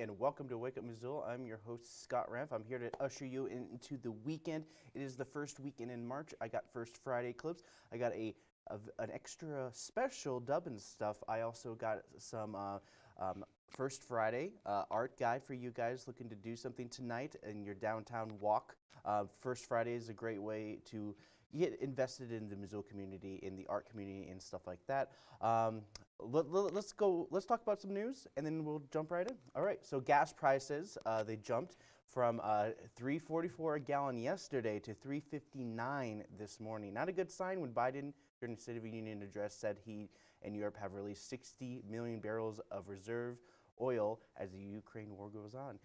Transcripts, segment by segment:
and welcome to Wake Up Missoula. I'm your host, Scott Ramp. I'm here to usher you into the weekend. It is the first weekend in March. I got First Friday clips. I got a, a an extra special dubbing stuff. I also got some uh, um, First Friday uh, art guide for you guys looking to do something tonight in your downtown walk. Uh, First Friday is a great way to get invested in the Missoula community, in the art community, and stuff like that. Um, let, us let, go. Let's talk about some news, and then we'll jump right in. All right. So gas prices uh, they jumped from uh, 3.44 a gallon yesterday to 3.59 this morning. Not a good sign when Biden during the State of the Union address said he and Europe have released 60 million barrels of reserve oil as the Ukraine war goes on.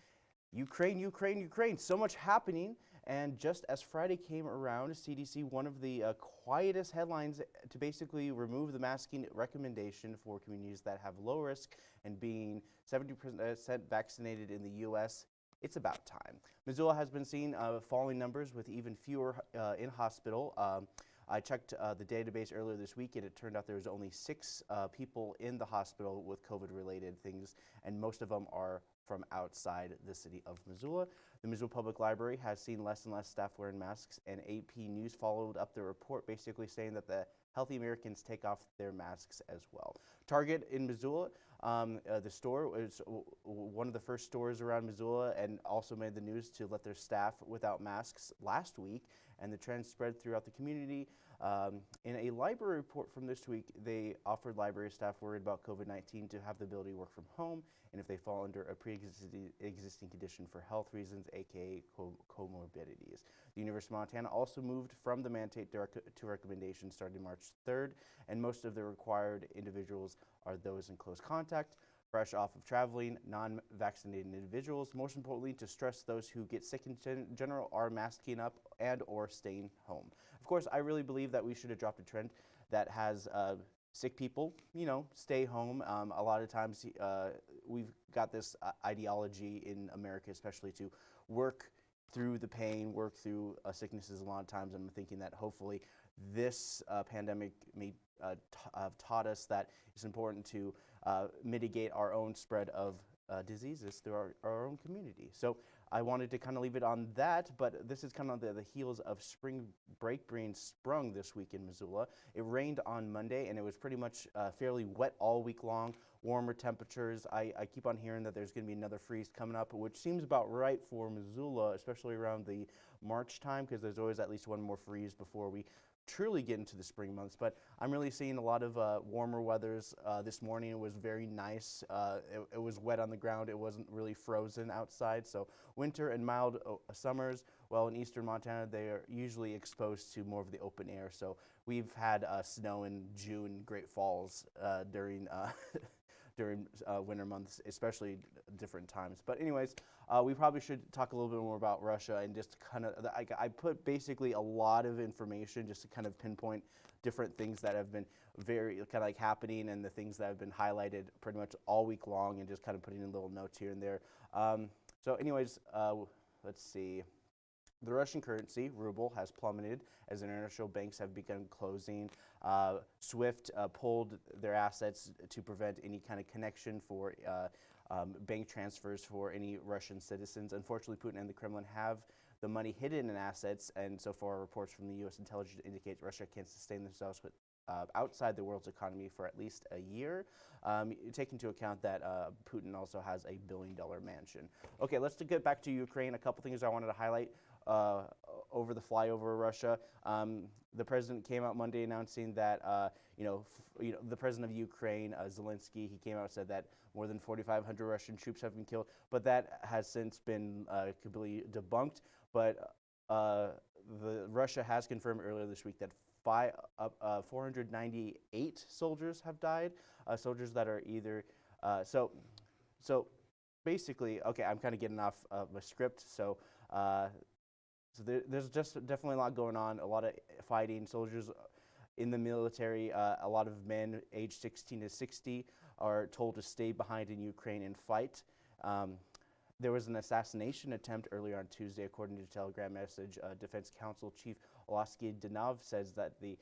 Ukraine, Ukraine, Ukraine, so much happening. And just as Friday came around, CDC, one of the uh, quietest headlines to basically remove the masking recommendation for communities that have low risk and being 70% vaccinated in the U.S. It's about time. Missoula has been seeing uh, falling numbers with even fewer uh, in hospital. Um, I checked uh, the database earlier this week and it turned out there was only six uh, people in the hospital with COVID related things and most of them are from outside the city of Missoula. The Missoula Public Library has seen less and less staff wearing masks, and AP News followed up the report basically saying that the healthy Americans take off their masks as well. Target in Missoula, um, uh, the store was one of the first stores around Missoula and also made the news to let their staff without masks last week, and the trend spread throughout the community. Um, in a library report from this week, they offered library staff worried about COVID-19 to have the ability to work from home, and if they fall under a pre-existing condition for health reasons, aka co comorbidities. The University of Montana also moved from the mandate to recommendation starting March 3rd, and most of the required individuals are those in close contact fresh off of traveling, non-vaccinated individuals. Most importantly, to stress those who get sick in gen general are masking up and or staying home. Of course, I really believe that we should have dropped a trend that has uh, sick people, you know, stay home. Um, a lot of times uh, we've got this uh, ideology in America, especially to work through the pain, work through uh, sicknesses a lot of times. I'm thinking that hopefully this uh, pandemic may uh, have taught us that it's important to uh, mitigate our own spread of uh, diseases through our, our own community. So I wanted to kind of leave it on that, but this is kind of the, the heels of spring break being sprung this week in Missoula. It rained on Monday and it was pretty much uh, fairly wet all week long, warmer temperatures. I, I keep on hearing that there's going to be another freeze coming up, which seems about right for Missoula, especially around the March time, because there's always at least one more freeze before we truly get into the spring months. But I'm really seeing a lot of uh, warmer weathers. Uh, this morning it was very nice. Uh, it, it, was wet on the ground. It wasn't really frozen outside. So winter and mild uh, summers. Well, in eastern Montana, they are usually exposed to more of the open air. So we've had uh, snow in June, Great Falls uh, during during uh, winter months, especially different times. But anyways, uh, we probably should talk a little bit more about Russia and just kind of, I, I, put basically a lot of information just to kind of pinpoint different things that have been very kind of like happening and the things that have been highlighted pretty much all week long and just kind of putting in little notes here and there. Um, so anyways, uh, let's see. The Russian currency, ruble, has plummeted as international banks have begun closing. Uh, SWIFT uh, pulled their assets to prevent any kind of connection for uh, um, bank transfers for any Russian citizens. Unfortunately, Putin and the Kremlin have the money hidden in assets, and so far reports from the U.S. intelligence indicate Russia can't sustain themselves with uh, outside the world's economy for at least a year. Um, take into account that uh, Putin also has a billion dollar mansion. Okay, let's get back to Ukraine. A couple things I wanted to highlight uh, over the flyover of Russia. Um, the president came out Monday announcing that, uh, you, know, you know, the president of Ukraine, uh, Zelensky, he came out and said that more than 4,500 Russian troops have been killed, but that has since been uh, completely debunked. But uh, the, Russia has confirmed earlier this week that five, uh, 498 soldiers have died, soldiers that are either, so, so basically, okay, I'm kind of getting off of my script, so uh, so there, there's just definitely a lot going on, a lot of fighting, soldiers in the military, uh, a lot of men aged 16 to 60 are told to stay behind in Ukraine and fight. Um, there was an assassination attempt earlier on Tuesday, according to a Telegram message. Uh, Defense Council Chief Oleksiy Danov says that the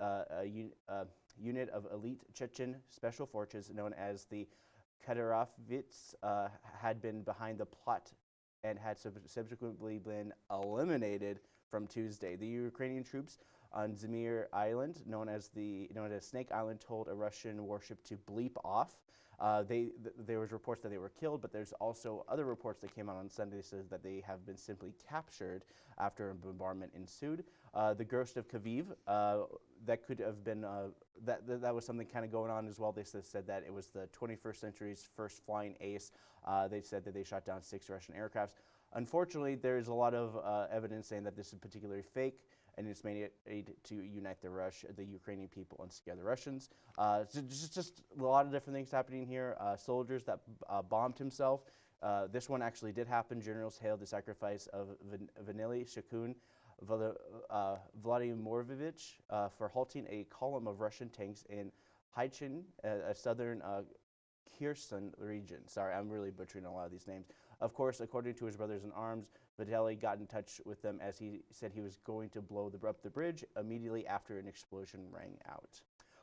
uh, un uh, unit of elite Chechen special forces known as the Kadyrovitz uh, had been behind the plot and had sub subsequently been eliminated from Tuesday. The Ukrainian troops on Zmir Island, known as the known as Snake Island, told a Russian warship to bleep off. Uh, they, th there was reports that they were killed, but there's also other reports that came out on Sunday says that they have been simply captured after a bombardment ensued. Uh, the ghost of Kyiv, uh, that could have been uh, that, th that was something kind of going on as well. They said that it was the 21st century's first flying ace. Uh, they said that they shot down six Russian aircrafts. Unfortunately, there's a lot of uh, evidence saying that this is particularly fake and it's it to unite the Rush, the Ukrainian people and scare the Russians. Uh, so just, just a lot of different things happening here. Uh, soldiers that uh, bombed himself. Uh, this one actually did happen. Generals hailed the sacrifice of Van Vanily Shakun uh, Vladimirovich for halting a column of Russian tanks in Haichin, a, a southern Kherson region. Sorry, I'm really butchering a lot of these names. Of course, according to his brothers in arms, Vitaly got in touch with them as he said he was going to blow the, up the bridge immediately after an explosion rang out.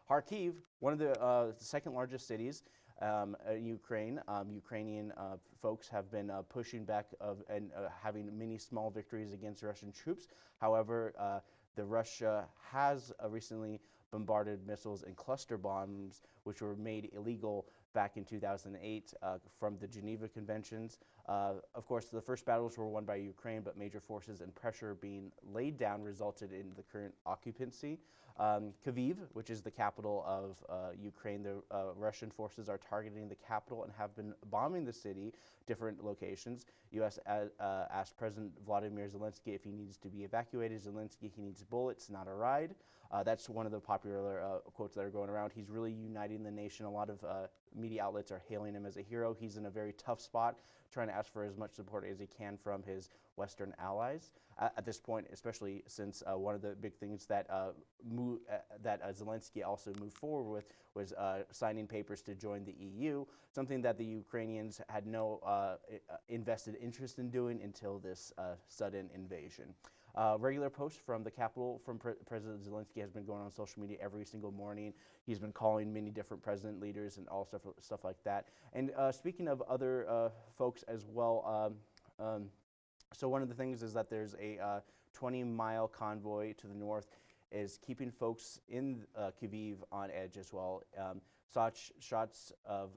Kharkiv, one of the uh, second largest cities um, in Ukraine, um, Ukrainian uh, folks have been uh, pushing back of, and uh, having many small victories against Russian troops. However, uh, the Russia has uh, recently bombarded missiles and cluster bombs, which were made illegal back in 2008 uh, from the Geneva Conventions. Uh, of course, the first battles were won by Ukraine, but major forces and pressure being laid down resulted in the current occupancy. Um, Kyiv, which is the capital of uh, Ukraine, the uh, Russian forces are targeting the capital and have been bombing the city, different locations. U.S. Uh, asked President Vladimir Zelensky if he needs to be evacuated. Zelensky, he needs bullets, not a ride. Uh, that's one of the popular uh, quotes that are going around. He's really uniting the nation. A lot of uh, media outlets are hailing him as a hero. He's in a very tough spot, trying to ask for as much support as he can from his Western allies. at this point, especially since uh, one of the big things that uh, uh, that Zelensky also moved forward with was signing papers to join the EU, something that the Ukrainians had no invested interest in doing until this sudden invasion. Uh, regular posts from the Capitol from Pre President Zelensky has been going on social media every single morning. He's been calling many different president leaders and all stuff, stuff like that. And uh, speaking of other uh, folks as well, um, um, so one of the things is that there's a uh, 20 mile convoy to the north is keeping folks in uh, Kyiv on edge as well. Um, such shots of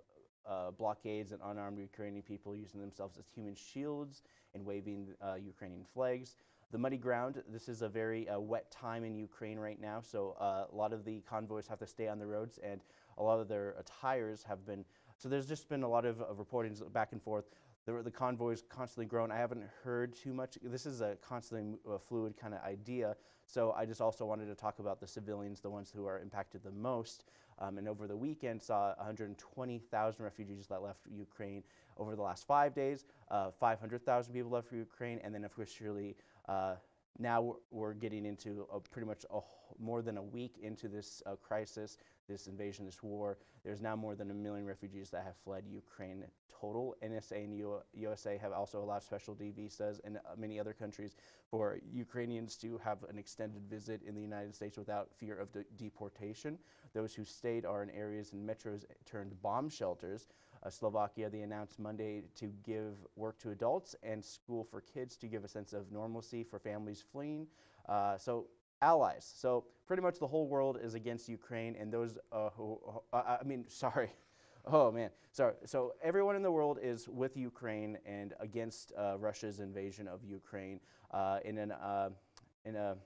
uh, blockades and unarmed Ukrainian people using themselves as human shields and waving uh, Ukrainian flags. The muddy ground, this is a very uh, wet time in Ukraine right now, so uh, a lot of the convoys have to stay on the roads and a lot of their uh, tires have been, so there's just been a lot of reportings back and forth. The, the convoys constantly grown. I haven't heard too much. This is a constantly uh, fluid kind of idea, so I just also wanted to talk about the civilians, the ones who are impacted the most. Um, and over the weekend saw 120,000 refugees that left Ukraine over the last five days. Uh, 500,000 people left Ukraine, and then officially uh, now we're getting into pretty much a, more than a week into this uh, crisis, this invasion, this war. There's now more than a million refugees that have fled Ukraine total. NSA and U USA have also allowed special D visas and uh, many other countries for Ukrainians to have an extended visit in the United States without fear of de deportation. Those who stayed are in areas and metros turned bomb shelters Slovakia, they announced Monday to give work to adults and school for kids to give a sense of normalcy for families fleeing. Uh, so allies. So pretty much the whole world is against Ukraine and those uh, who, uh, I mean, sorry. Oh man, sorry. So everyone in the world is with Ukraine and against uh, Russia's invasion of Ukraine uh, in an in a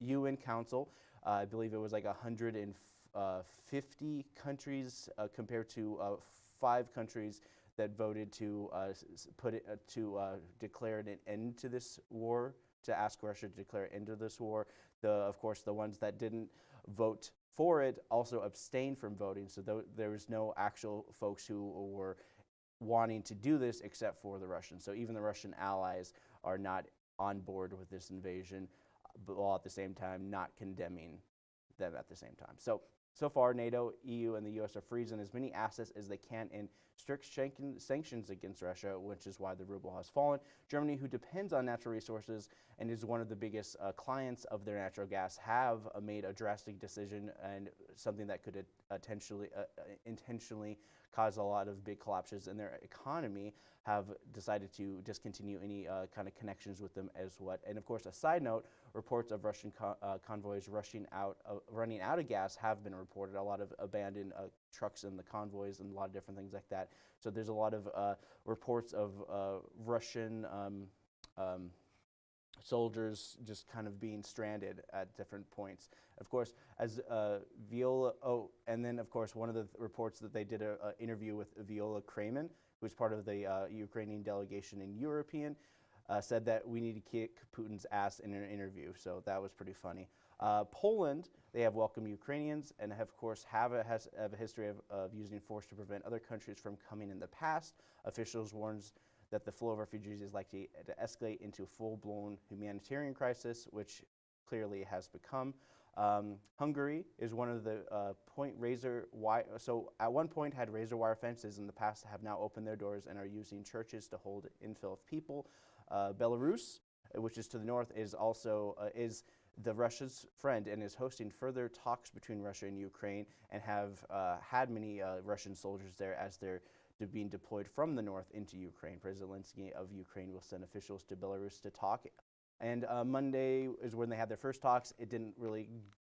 UN Council. I believe it was like 150 countries compared to five countries that voted to uh, put it, uh, to uh, declare an end to this war, to ask Russia to declare an end to this war. The, of course, the ones that didn't vote for it also abstained from voting, so th there was no actual folks who were wanting to do this except for the Russians. So even the Russian allies are not on board with this invasion, but while at the same time not condemning them at the same time. So so far, NATO, EU, and the U.S. are freezing as many assets as they can in strict sanctions against Russia, which is why the ruble has fallen. Germany, who depends on natural resources and is one of the biggest uh, clients of their natural gas, have uh, made a drastic decision and something that could uh, intentionally, uh, intentionally caused a lot of big collapses in their economy, have decided to discontinue any uh, kind of connections with them as what. And of course, a side note, reports of Russian co uh, convoys rushing out, uh, running out of gas have been reported. A lot of abandoned uh, trucks and the convoys and a lot of different things like that. So there's a lot of uh, reports of uh, Russian um, um, soldiers just kind of being stranded at different points. Of course, as uh, Viola, oh, and then of course one of the th reports that they did an interview with Viola Cramon, who's part of the uh, Ukrainian delegation in European, uh, said that we need to kick Putin's ass in an interview. So that was pretty funny. Uh, Poland, they have welcomed Ukrainians and have, of course have a, has, have a history of, of using force to prevent other countries from coming in the past. Officials warns that the flow of refugees is likely to escalate into a full-blown humanitarian crisis, which clearly has become. Um, Hungary is one of the uh, point razor wire, so at one point had razor wire fences in the past have now opened their doors and are using churches to hold infill of people. Uh, Belarus, which is to the north, is also, uh, is the Russia's friend and is hosting further talks between Russia and Ukraine and have uh, had many uh, Russian soldiers there as they're being deployed from the north into Ukraine. President Zelensky of Ukraine will send officials to Belarus to talk. And uh, Monday is when they had their first talks. It didn't really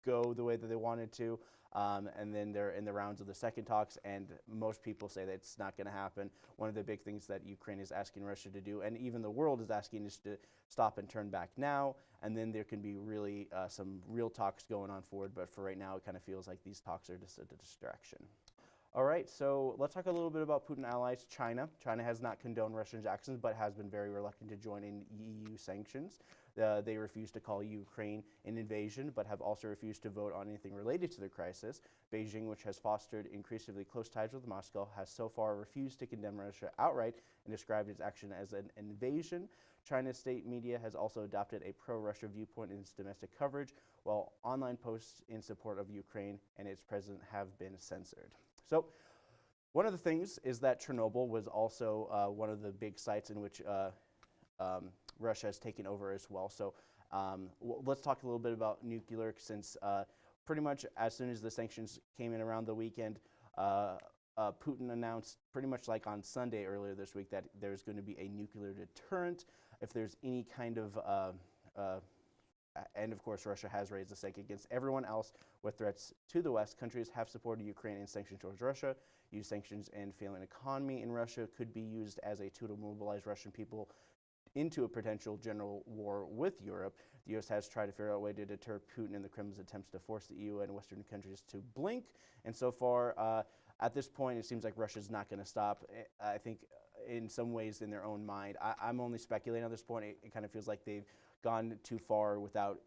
go the way that they wanted to. Um, and then they're in the rounds of the second talks, and most people say that it's not going to happen. One of the big things that Ukraine is asking Russia to do, and even the world is asking, is to stop and turn back now, and then there can be really uh, some real talks going on forward. But for right now, it kind of feels like these talks are just a distraction. All right, so let's talk a little bit about Putin allies, China. China has not condoned Russian actions, but has been very reluctant to join in EU sanctions. Uh, they refuse to call Ukraine an invasion, but have also refused to vote on anything related to the crisis. Beijing, which has fostered increasingly close ties with Moscow, has so far refused to condemn Russia outright and described its action as an invasion. China's state media has also adopted a pro-Russia viewpoint in its domestic coverage, while online posts in support of Ukraine and its president have been censored. So one of the things is that Chernobyl was also uh, one of the big sites in which uh, um, Russia has taken over as well. So um, let's talk a little bit about nuclear since uh, pretty much as soon as the sanctions came in around the weekend, uh, uh, Putin announced pretty much like on Sunday earlier this week that there's going to be a nuclear deterrent. If there's any kind of uh, and of course, Russia has raised the stake against everyone else with threats to the West. Countries have supported Ukraine in sanctions towards Russia. Use sanctions and failing economy in Russia could be used as a tool to mobilize Russian people into a potential general war with Europe. The U.S. has tried to figure out a way to deter Putin and the Kremlin's attempts to force the EU and Western countries to blink. And so far, uh, at this point, it seems like Russia's not going to stop. I think in some ways in their own mind. I, am only speculating at this point. It, it kind of feels like they've gone too far without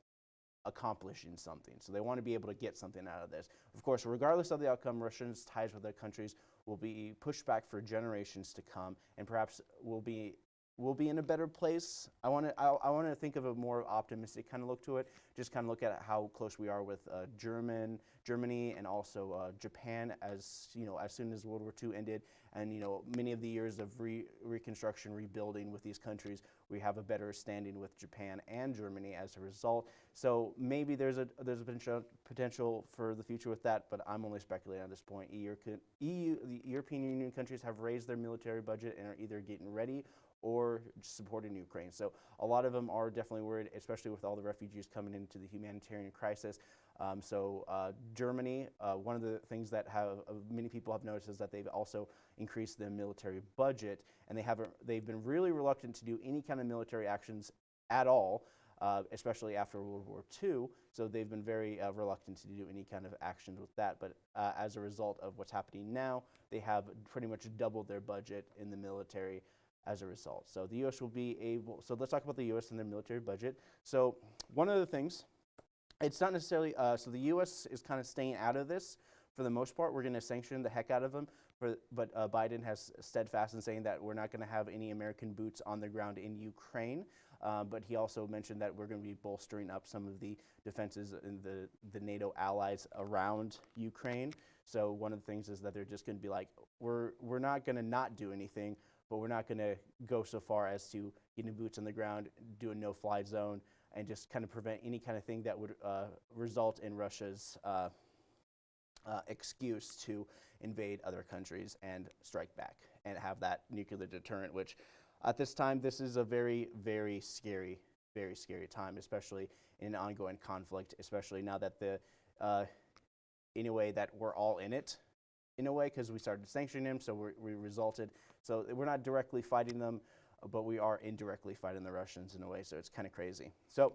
accomplishing something. So they want to be able to get something out of this. Of course, regardless of the outcome, Russians' ties with their countries will be pushed back for generations to come and perhaps will be we'll be in a better place. I want to I, I want to think of a more optimistic kind of look to it. Just kind of look at how close we are with uh, German, Germany, and also uh, Japan. As you know, as soon as World War II ended, and you know many of the years of re reconstruction, rebuilding with these countries, we have a better standing with Japan and Germany as a result. So maybe there's a there's a potential potential for the future with that, but I'm only speculating at this point. EU, EU the European Union countries have raised their military budget and are either getting ready or supporting Ukraine. So a lot of them are definitely worried, especially with all the refugees coming into the humanitarian crisis. Um, so uh, Germany, uh, one of the things that have uh, many people have noticed is that they've also increased the military budget, and they haven't. They've been really reluctant to do any kind of military actions at all. Uh, especially after World War II. So they've been very uh, reluctant to do any kind of actions with that. But uh, as a result of what's happening now, they have pretty much doubled their budget in the military as a result. So the U.S. will be able, so let's talk about the U.S. and their military budget. So one of the things, it's not necessarily, uh, so the U.S. is kind of staying out of this for the most part. We're going to sanction the heck out of them, for, but uh, Biden has steadfast in saying that we're not going to have any American boots on the ground in Ukraine. Uh, but he also mentioned that we're going to be bolstering up some of the defenses in the, the NATO allies around Ukraine. So one of the things is that they're just going to be like, we're, we're not going to not do anything but we're not going to go so far as to getting boots on the ground, do a no-fly zone, and just kind of prevent any kind of thing that would uh, result in Russia's uh, uh, excuse to invade other countries and strike back and have that nuclear deterrent, which at this time, this is a very, very scary, very scary time, especially in an ongoing conflict, especially now that the, uh, in a way that we're all in it, in a way, because we started sanctioning them, so we resulted. So we're not directly fighting them, but we are indirectly fighting the Russians in a way, so it's kind of crazy. So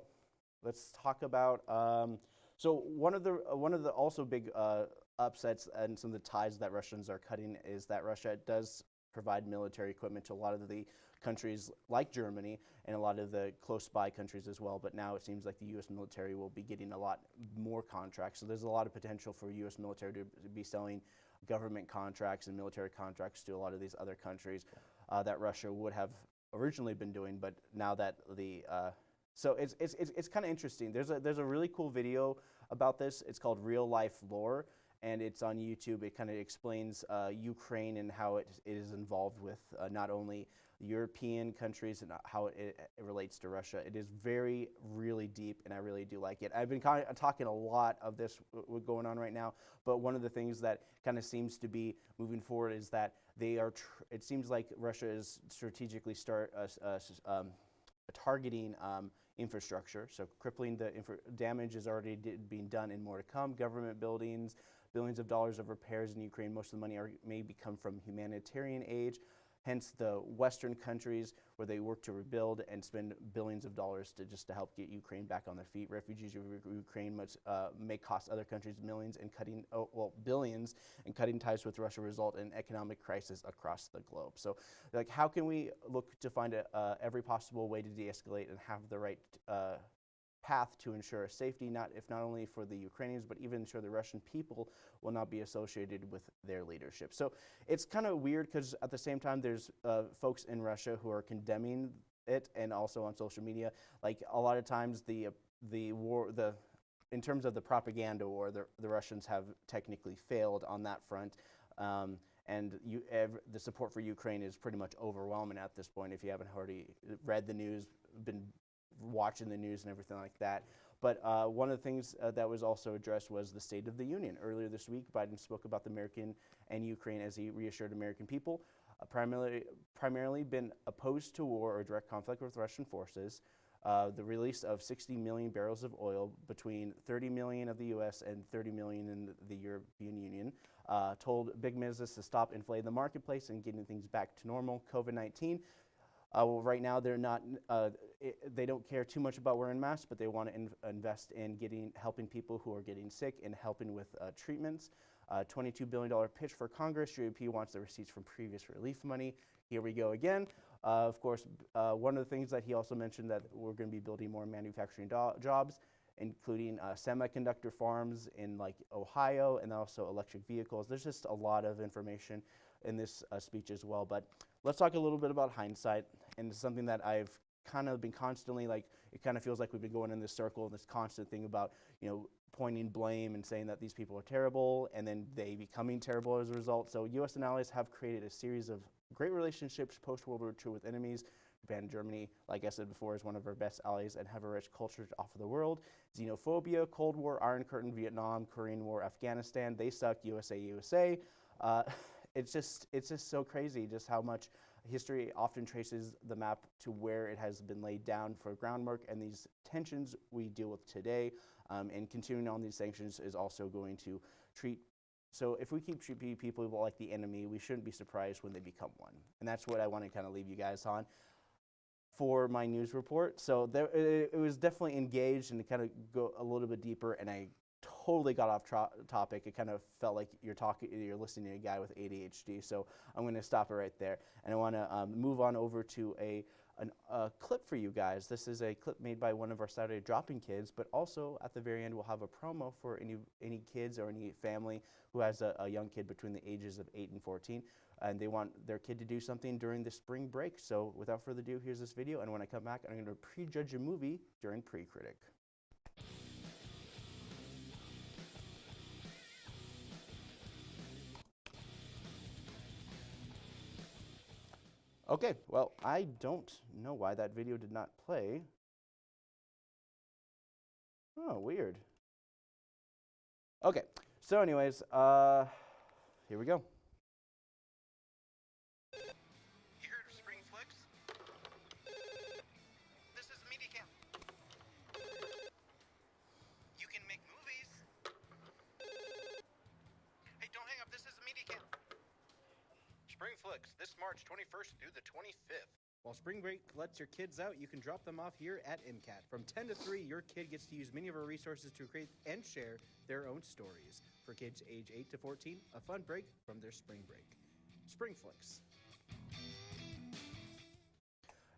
let's talk about, um, so one of the, one of the also big uh, upsets and some of the ties that Russians are cutting is that Russia does provide military equipment to a lot of the countries like Germany and a lot of the close by countries as well. But now it seems like the U.S. military will be getting a lot more contracts. So there's a lot of potential for U.S. military to be selling government contracts and military contracts to a lot of these other countries uh, that Russia would have originally been doing. But now that the uh, so it's, it's, it's, it's kind of interesting. There's a, there's a really cool video about this. It's called Real Life Lore and it's on YouTube. It kind of explains uh, Ukraine and how it, it is involved with uh, not only European countries and how it, it, relates to Russia. It is very, really deep, and I really do like it. I've been kind of talking a lot of this going on right now, but one of the things that kind of seems to be moving forward is that they are. it seems like Russia is strategically start uh, um, targeting. Um, infrastructure, so crippling the damage is already being done and more to come. Government buildings, billions of dollars of repairs in Ukraine. Most of the money are, may come from humanitarian aid. Hence the Western countries where they work to rebuild and spend billions of dollars to just to help get Ukraine back on their feet. Refugees of Ukraine must, uh, may cost other countries millions and cutting, oh, well, billions, and cutting ties with Russia result in economic crisis across the globe. So, like, how can we look to find a, uh, every possible way to de-escalate and have the right uh, path to ensure safety, not if not only for the Ukrainians, but even ensure the Russian people will not be associated with their leadership. So it's kind of weird because at the same time, there's uh, folks in Russia who are condemning it, and also on social media. Like a lot of times, the uh, the war, the in terms of the propaganda war, the, the Russians have technically failed on that front. Um, and you, the support for Ukraine is pretty much overwhelming at this point. If you haven't already read the news, been watching the news and everything like that. But uh, one of the things uh, that was also addressed was the State of the Union. Earlier this week, Biden spoke about the American and Ukraine as he reassured American people, uh, primarily, primarily been opposed to war or direct conflict with Russian forces, uh, the release of 60 million barrels of oil between 30 million of the U.S. and 30 million in the, European Union, uh, told big business to stop inflating the marketplace and getting things back to normal. COVID-19 uh, well, right now, they're not. Uh, it, they don't care too much about wearing masks, but they want to in invest in getting helping people who are getting sick and helping with uh, treatments. Uh, $22 billion pitch for Congress. GOP wants the receipts from previous relief money. Here we go again. Uh, of course, uh, one of the things that he also mentioned that we're going to be building more manufacturing jobs, including semiconductor farms in like Ohio and also electric vehicles. There's just a lot of information in this speech as well. But let's talk a little bit about hindsight and it's something that I've kind of been constantly like, it kind of feels like we've been going in this circle, this constant thing about, you know, pointing blame and saying that these people are terrible and then they becoming terrible as a result. So US and allies have created a series of great relationships post-World War II with enemies. Japan Germany, like I said before, is one of our best allies and have a rich culture to offer the world. Xenophobia, Cold War, Iron Curtain, Vietnam, Korean War, Afghanistan, they suck, USA, USA. Uh, it's just, it's just so crazy just how much History often traces the map to where it has been laid down for groundwork, and these tensions we deal with today. Um, and continuing on these sanctions is also going to treat. So if we keep treating people like the enemy, we shouldn't be surprised when they become one. And that's what I want to kind of leave you guys on for my news report. So there, it, it was definitely engaged and to kind of go a little bit deeper, and I totally got off topic. It kind of felt like you're talking, you're listening to a guy with ADHD. So I'm going to stop it right there, and I want to um, move on over to a an, a clip for you guys. This is a clip made by one of our Saturday dropping kids, but also at the very end we'll have a promo for any any kids or any family who has a, a young kid between the ages of 8 and 14 and they want their kid to do something during the spring break. So without further ado, here's this video, and when I come back, I'm going to prejudge a movie during Pre-Critic. Okay, well, I don't know why that video did not play. Oh, weird. Okay, So, anyways, uh, here we go. March 21st through the 25th. While spring break lets your kids out, you can drop them off here at MCAT. From 10 to 3, your kid gets to use many of our resources to create and share their own stories. For kids age 8 to 14, a fun break from their spring break. Spring Flicks.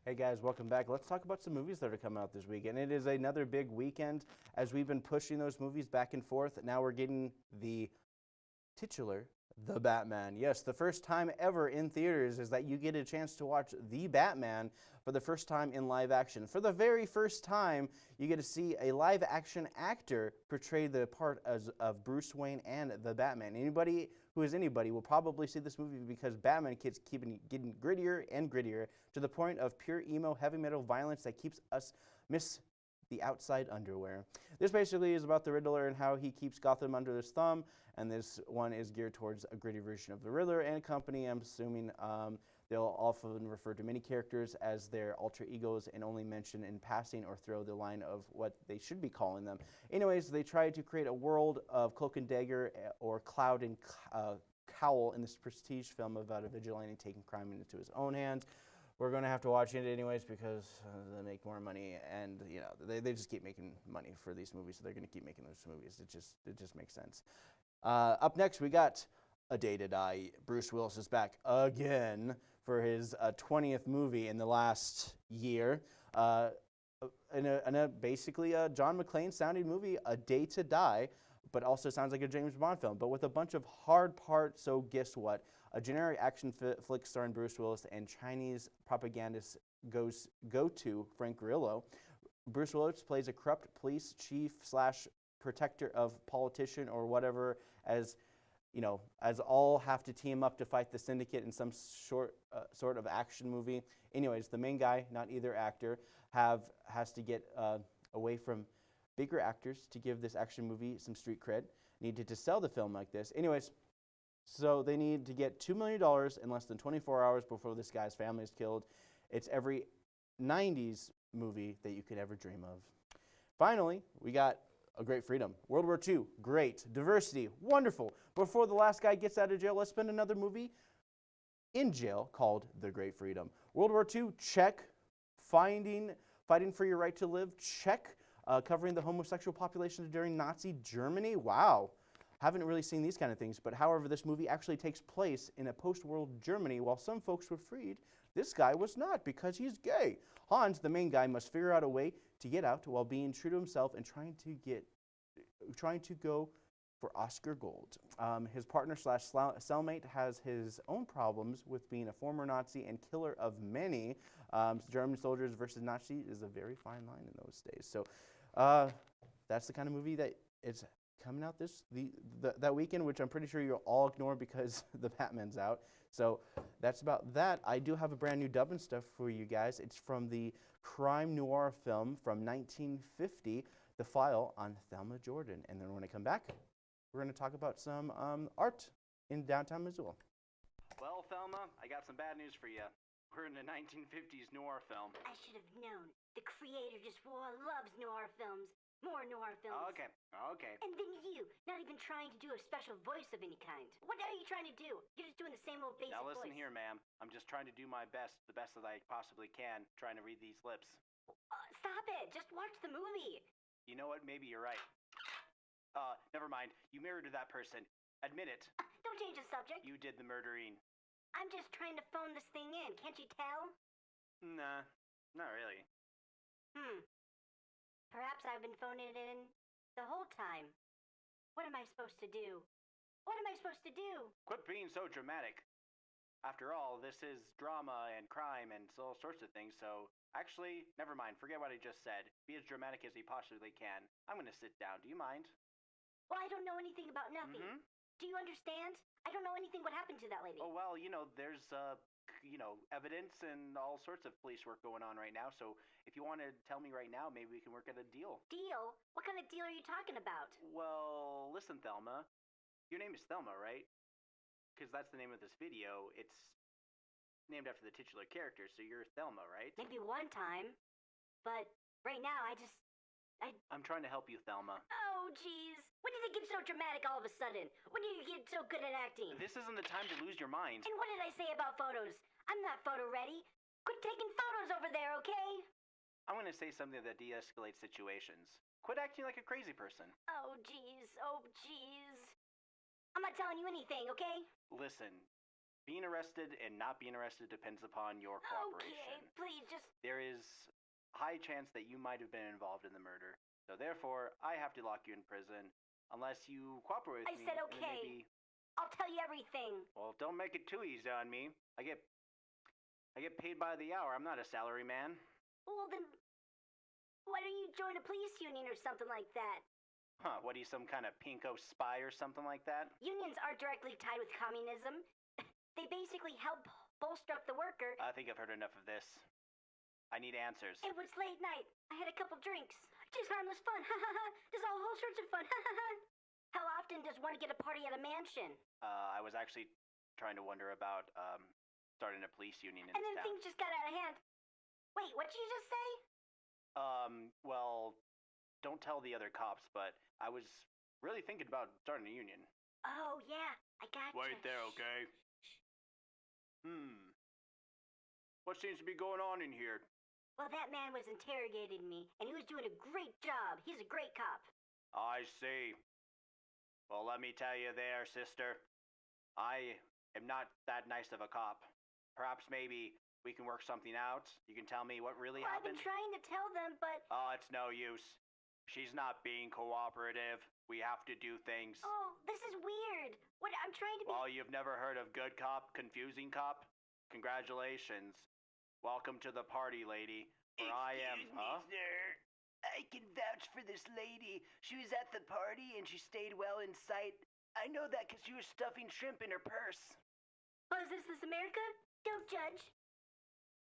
Hey guys, welcome back. Let's talk about some movies that are coming out this weekend. It is another big weekend as we've been pushing those movies back and forth. Now we're getting the titular The Batman. Yes, the first time ever in theaters is that you get a chance to watch The Batman for the first time in live action. For the very first time, you get to see a live action actor portray the part as, of Bruce Wayne and the Batman. Anybody who is anybody will probably see this movie because Batman keeps keeping getting grittier and grittier to the point of pure emo heavy metal violence that keeps us miss the outside underwear. This basically is about the Riddler and how he keeps Gotham under his thumb, and this one is geared towards a gritty version of the Riddler and company. I'm assuming um, they'll often refer to many characters as their alter egos and only mention in passing or throw the line of what they should be calling them. Anyways, they try to create a world of Cloak and Dagger eh, or Cloud and uh, Cowl in this prestige film about a vigilante taking crime into his own hands we're going to have to watch it anyways because uh, they make more money and you know they, they just keep making money for these movies so they're going to keep making those movies it just it just makes sense uh, up next we got a day to die bruce willis is back again for his uh, 20th movie in the last year uh, in, a, in a basically a john mcclane sounding movie a day to die but also sounds like a James Bond film, but with a bunch of hard parts. So guess what? A generic action flick starring Bruce Willis and Chinese propagandist goes go to Frank Grillo. Bruce Willis plays a corrupt police chief slash protector of politician or whatever as you know, as all have to team up to fight the syndicate in some short uh, sort of action movie. Anyways, the main guy, not either actor, have has to get uh, away from bigger actors to give this action movie some street cred. Needed to sell the film like this. Anyways, so they need to get $2 million in less than 24 hours before this guy's family is killed. It's every 90s movie that you could ever dream of. Finally, we got a great freedom. World War II, great. Diversity, wonderful. Before the last guy gets out of jail, let's spend another movie in jail called The Great Freedom. World War II, check. Finding, fighting for your right to live, check. Uh, covering the homosexual population during Nazi Germany, wow. Haven't really seen these kind of things, but however, this movie actually takes place in a post-world Germany. While some folks were freed, this guy was not because he's gay. Hans, the main guy, must figure out a way to get out while being true to himself and trying to get, trying to go for Oscar Gold. Um, his partner slash cellmate has his own problems with being a former Nazi and killer of many. Um, German soldiers versus Nazi is a very fine line in those days. So uh, that's the kind of movie that it's coming out this the, the, that weekend, which I'm pretty sure you'll all ignore because the Batman's out. So that's about that. I do have a brand new dubbing stuff for you guys. It's from the crime noir film from 1950, The File on Thelma Jordan. And then when I come back, we're going to talk about some um, art in downtown Missoula. Well, Thelma, I got some bad news for you. We're in a 1950s noir film. I should have known. The creator just loves noir films. More noir films. Okay, okay. And then you, not even trying to do a special voice of any kind. What are you trying to do? You're just doing the same old basic Now listen voice. here, ma'am. I'm just trying to do my best, the best that I possibly can, trying to read these lips. Uh, stop it. Just watch the movie. You know what? Maybe you're right. Uh, never mind. You married to that person. Admit it. Uh, don't change the subject. You did the murdering. I'm just trying to phone this thing in. Can't you tell? Nah, not really. Hmm. Perhaps I've been phoning it in the whole time. What am I supposed to do? What am I supposed to do? Quit being so dramatic. After all, this is drama and crime and all sorts of things, so actually, never mind. Forget what I just said. Be as dramatic as you possibly can. I'm gonna sit down. Do you mind? Well, I don't know anything about nothing. Mhm. Do you understand? I don't know anything what happened to that lady. Oh, well, you know, there's, uh, you know, evidence and all sorts of police work going on right now, so if you want to tell me right now, maybe we can work out a deal. Deal? What kind of deal are you talking about? Well, listen, Thelma. your name is Thelma, right? Because that's the name of this video. It's named after the titular character, so you're Thelma, right? Maybe one time, but right now I just. I. I'm trying to help you, Thelma. Oh, Oh, jeez. When did it get so dramatic all of a sudden? When did you get so good at acting? This isn't the time to lose your mind. And what did I say about photos? I'm not photo ready. Quit taking photos over there, okay? I'm gonna say something that de-escalates situations. Quit acting like a crazy person. Oh, jeez. Oh, jeez. I'm not telling you anything, okay? Listen, being arrested and not being arrested depends upon your cooperation. Okay, please just. There is high chance that you might have been involved in the murder. So therefore, I have to lock you in prison unless you cooperate with I me. said and okay. Maybe, I'll tell you everything. well, don't make it too easy on me. I get I get paid by the hour. I'm not a salary man. Well, then. Why don't you join a police union or something like that? Huh, what are you, some kind of pinko spy or something like that? Unions aren't directly tied with communism. They basically help bolster up the worker. I think I've heard enough of this. I need answers. It was late night. I had a couple drinks. Just harmless fun. Ha ha ha. Just all whole sorts of fun. Ha ha ha. How often does one get a party at a mansion? Uh, I was actually trying to wonder about um, starting a police union in And then town. things just got out of hand. Wait, what did you just say? Um, well, don't tell the other cops, but I was really thinking about starting a union. Oh yeah, I got you. Wait there, okay? Hmm. What seems to be going on in here? Well, that man was interrogating me, and he was doing a great job. He's a great cop. I see. Well, let me tell you there, sister. I am not that nice of a cop. Perhaps maybe we can work something out. You can tell me what really Well, I've been trying to tell them, but Oh, it's no use. She's not being cooperative. We have to do things. oh, this is weird. What I'm trying to be. Oh, you've never heard of good cop, confusing cop? Congratulations. Welcome to the party, lady. For I am. Huh? sir. I can vouch for this lady. She was at the party and she stayed well in sight. I know that 'cause she was stuffing shrimp in her purse. Oh, is this this America? Don't judge.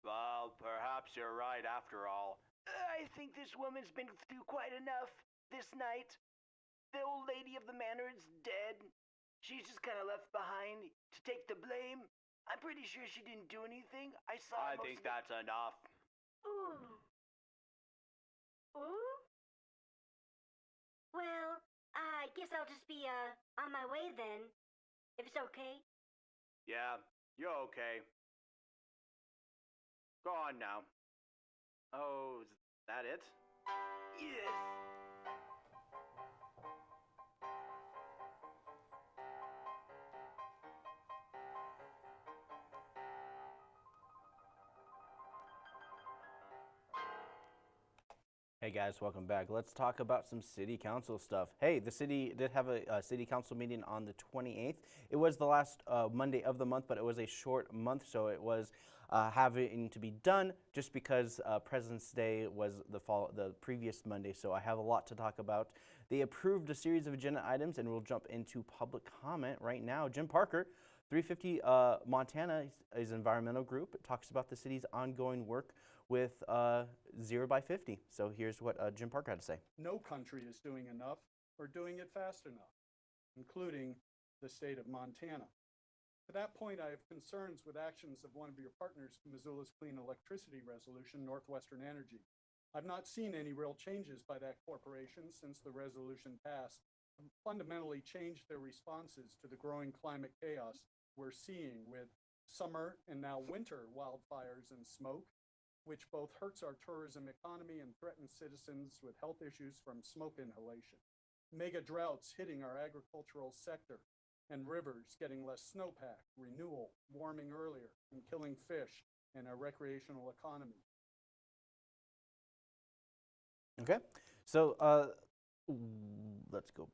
Well, perhaps you're right after all. I think this woman's been through quite enough this night. The old lady of the manor is dead. She's just kind of left behind to take the blame. I'm pretty sure she didn't do anything. I saw. I think of it- that's enough. Ooh. Ooh? Well, I guess I'll just be, uh, on my way then. If it's okay. Yeah, you're okay. Go on now. Oh, is that it? Yes. Hey guys, welcome back. Let's talk about some city council stuff. Hey, the city did have a, a city council meeting on the 28th. It was the last uh, Monday of the month, but it was a short month, so it was uh, having to be done just because uh, President's Day was the fall, the previous Monday. So I have a lot to talk about. They approved a series of agenda items, and we'll jump into public comment right now. Jim Parker. 350 uh, Montana is, is an environmental group. It talks about the city's ongoing work with uh, Zero by 50. So here's what uh, Jim Parker had to say. no country is doing enough or doing it fast enough, including the state of Montana. To that point, I have concerns with actions of one of your partners Missoula's clean electricity resolution, Northwestern Energy. I've not seen any real changes by that corporation since the resolution passed, fundamentally changed their responses to the growing climate chaos we're seeing with summer and now winter wildfires and smoke, which both hurts our tourism economy and threatens citizens with health issues from smoke inhalation. Mega droughts hitting our agricultural sector and rivers getting less snowpack, renewal, warming earlier, and killing fish in our recreational economy. Okay, so uh, let's go.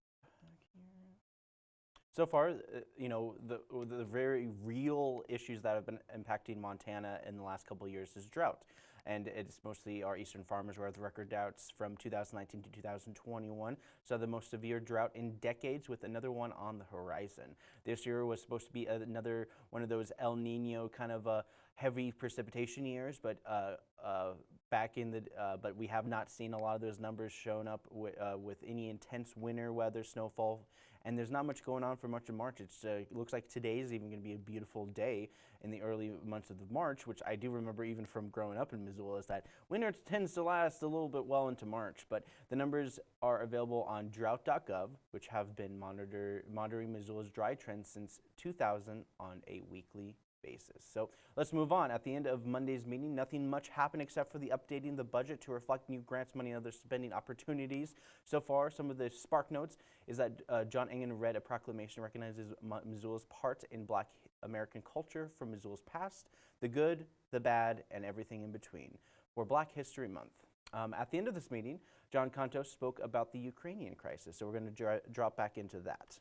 So far, uh, you know, the, the very real issues that have been impacting Montana in the last couple years is drought. And it's mostly our eastern farmers where the record droughts from 2019 to 2021 saw the most severe drought in decades with another one on the horizon. This year was supposed to be another one of those El Nino kind of uh, heavy precipitation years, but uh, uh, back in the, uh, but we have not seen a lot of those numbers shown up uh, with any intense winter weather, snowfall, and there's not much going on for much of March. Uh, it looks like today is even going to be a beautiful day in the early months of March, which I do remember even from growing up in Missoula, is that winter tends to last a little bit well into March. But the numbers are available on drought.gov, which have been monitor, monitoring Missoula's dry trends since 2000 on a weekly basis. So let's move on. At the end of Monday's meeting, nothing much happened except for the updating the budget to reflect new grants, money, and other spending opportunities. So far, some of the spark notes is that uh, John Engen read a proclamation recognizes Mi- Missoula's part in Black American culture from Missoula's past, the good, the bad, and everything in between for Black History Month. Um, at the end of this meeting, John Kontos spoke about the Ukrainian crisis. So we're going to dr- drop back into that.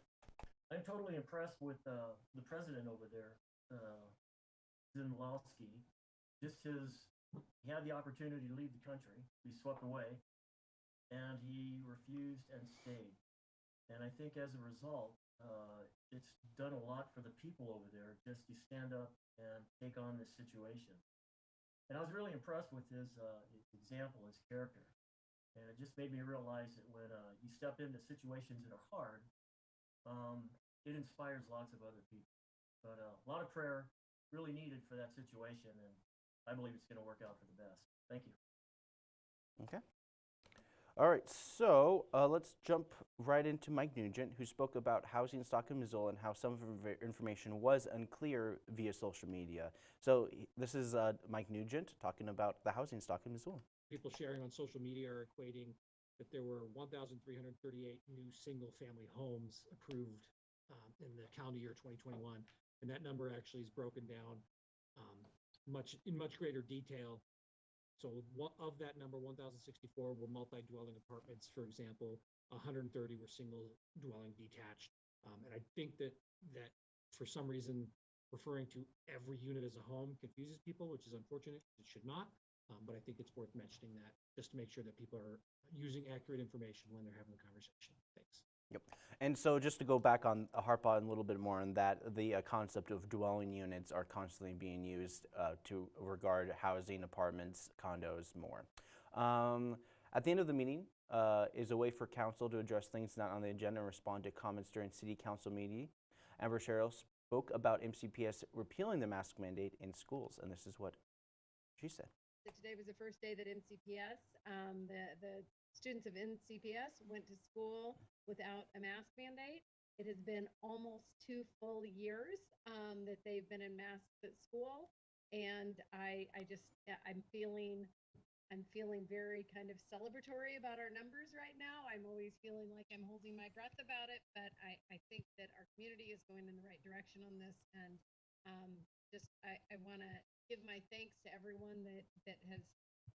I'm totally impressed with uh, the president over there, uh. Just his, he had the opportunity to leave the country, be swept away, and he refused and stayed. And I think as a result, uh, it's done a lot for the people over there just to stand up and take on this situation. And I was really impressed with his uh, example, his character. And it just made me realize that when uh, you step into situations that are hard, um, it inspires lots of other people. But uh, a lot of prayer really needed for that situation, and I believe it's going to work out for the best. Thank you. Okay. All right, so uh, let's jump right into Mike Nugent, who spoke about housing stock in Missoula and how some of the information was unclear via social media. So this is uh, Mike Nugent talking about the housing stock in Missoula. people sharing on social media are equating that there were 1,338 new single-family homes approved um, in the calendar year 2021, and that number actually is broken down um, much in much greater detail. So of that number, 1,064 were multi-dwelling apartments, for example. 130 were single-dwelling detached, um, and I think that that for some reason referring to every unit as a home confuses people, which is unfortunate. It should not. Um, but I think it's worth mentioning that just to make sure that people are using accurate information when they're having the conversation. Thanks. And so just to go back on, harp on a little bit more on that, the uh, concept of dwelling units are constantly being used uh, to regard housing, apartments, condos more. Um, at the end of the meeting uh, is a way for council to address things not on the agenda and respond to comments during city council meeting. Amber Sherrill spoke about MCPS repealing the mask mandate in schools, and this is what she said. that today was the first day that MCPS, um, the, the students of MCPS went to school without a mask mandate. It has been almost two full years, um, that they've been in masks at school. And I, I just, I'm feeling, I'm feeling very kind of celebratory about our numbers right now. I'm always feeling like I'm holding my breath about it, but I, I think that our community is going in the right direction on this. And, um, just, I, I want to give my thanks to everyone that, that has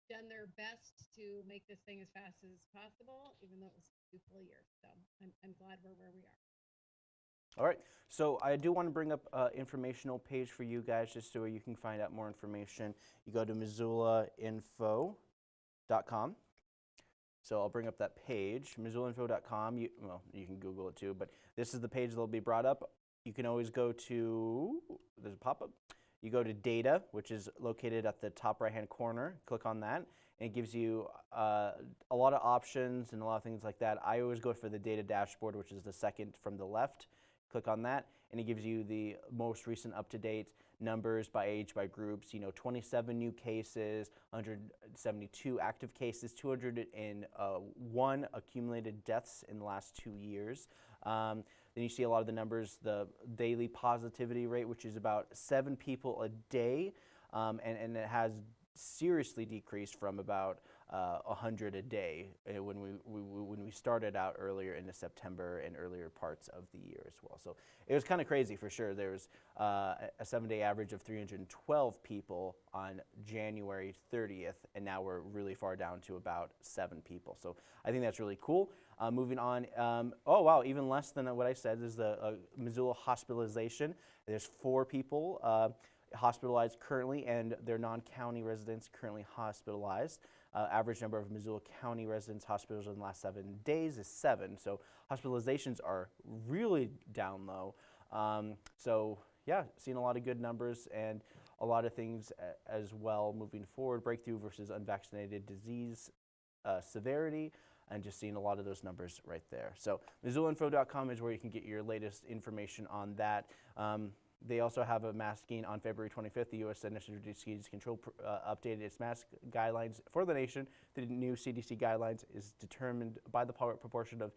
done their best to make this thing as fast as possible, even though it was two full years. So I'm, I'm glad we're where we are. All right, so I do want to bring up an informational page for you guys just so you can find out more information. You go to missoulainfo.com. So I'll bring up that page, missoulainfo.com. You, well, you can Google it too, but this is the page that'll be brought up. You can always go to, there's a pop-up. You go to data, which is located at the top right-hand corner. Click on that, and it gives you uh, a lot of options and a lot of things like that. I always go for the data dashboard, which is the second from the left. Click on that, and it gives you the most recent up-to-date numbers by age, by groups. You know, 27 new cases, 172 active cases, 201 accumulated deaths in the last two years. Um, then you see a lot of the numbers, the daily positivity rate, which is about seven people a day, um, and, and it has seriously decreased from about uh, 100 a day uh, when we, we, when we started out earlier into September and earlier parts of the year as well. So it was kind of crazy for sure. There was uh, a- seven-day average of 312 people on January 30th, and now we're really far down to about seven people. So I think that's really cool. Uh, moving on, um, oh wow, even less than what I said is the uh, Missoula hospitalization. There's four people uh, hospitalized currently, and their non-county residents currently hospitalized. Uh, average number of Missoula County residents hospitals in the last seven days is seven. So hospitalizations are really down low. Um, so yeah, seeing a lot of good numbers, and a lot of things as well moving forward, breakthrough versus unvaccinated disease uh, severity, and just seeing a lot of those numbers right there. So MissoulaInfo.com is where you can get your latest information on that. Um, they also have a masking on February 25th. The U.S. Centers for Disease Control uh, updated its mask guidelines for the nation. The new CDC guidelines is determined by the proportion of